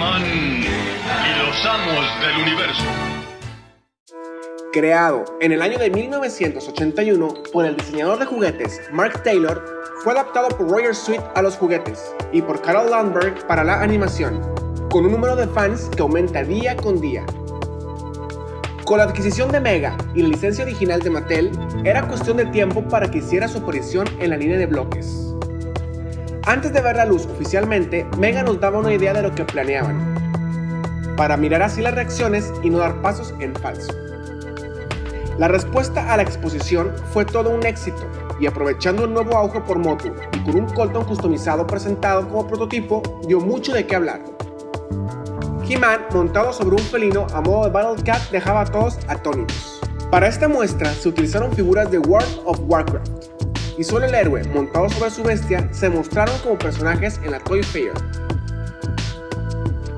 Y los amos del universo. Creado en el año de 1981 por el diseñador de juguetes Mark Taylor, fue adaptado por Roger Sweet a los juguetes y por Carol Landberg para la animación, con un número de fans que aumenta día con día. Con la adquisición de Mega y la licencia original de Mattel, era cuestión de tiempo para que hiciera su aparición en la línea de bloques. Antes de ver la luz oficialmente, Mega nos daba una idea de lo que planeaban, para mirar así las reacciones y no dar pasos en falso. La respuesta a la exposición fue todo un éxito, y aprovechando un nuevo auge por Motu y con un Colton customizado presentado como prototipo, dio mucho de qué hablar. He-Man, montado sobre un felino a modo de Battle Cat, dejaba a todos atónitos. Para esta muestra se utilizaron figuras de World of Warcraft, y solo el héroe, montado sobre su bestia, se mostraron como personajes en la Toy Fair.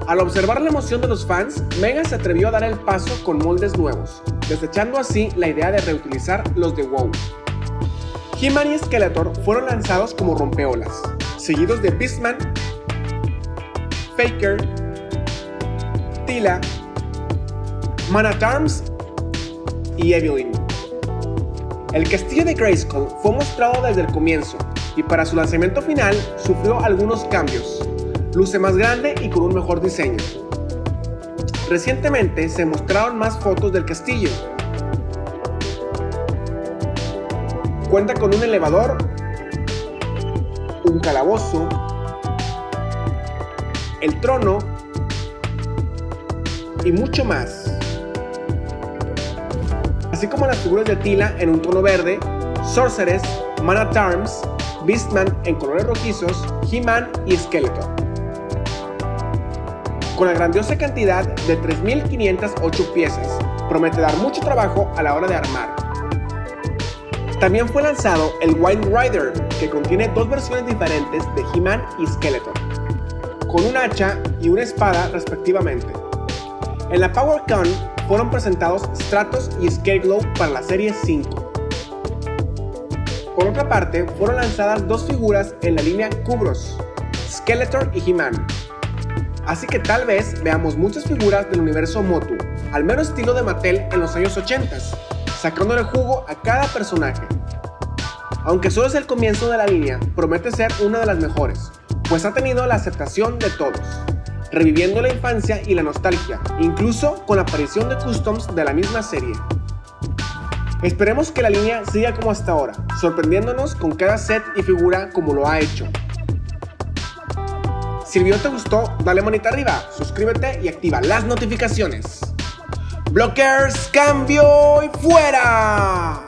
Al observar la emoción de los fans, Mega se atrevió a dar el paso con moldes nuevos, desechando así la idea de reutilizar los de WoW. He-Man y Skeletor fueron lanzados como rompeolas, seguidos de Beastman, Faker, Tila, Man at Arms y Evelyn. El castillo de Grayskull fue mostrado desde el comienzo y para su lanzamiento final sufrió algunos cambios. Luce más grande y con un mejor diseño. Recientemente se mostraron más fotos del castillo. Cuenta con un elevador, un calabozo, el trono y mucho más así como las figuras de Tila en un tono verde, Sorceress, Man at Arms, Beastman en colores rojizos, He-Man y Skeletor. Con la grandiosa cantidad de 3.508 piezas, promete dar mucho trabajo a la hora de armar. También fue lanzado el Wild Rider, que contiene dos versiones diferentes de He-Man y Skeletor, con un hacha y una espada respectivamente. En la PowerCon fueron presentados Stratos y Scareglow para la serie 5. Por otra parte, fueron lanzadas dos figuras en la línea Kubros, Skeletor y He-Man. Así que tal vez veamos muchas figuras del universo Motu, al menos estilo de Mattel en los años 80, sacándole jugo a cada personaje. Aunque solo es el comienzo de la línea, promete ser una de las mejores, pues ha tenido la aceptación de todos reviviendo la infancia y la nostalgia, incluso con la aparición de customs de la misma serie. Esperemos que la línea siga como hasta ahora, sorprendiéndonos con cada set y figura como lo ha hecho. Si el video te gustó, dale manita arriba, suscríbete y activa las notificaciones. Blockers, cambio y fuera.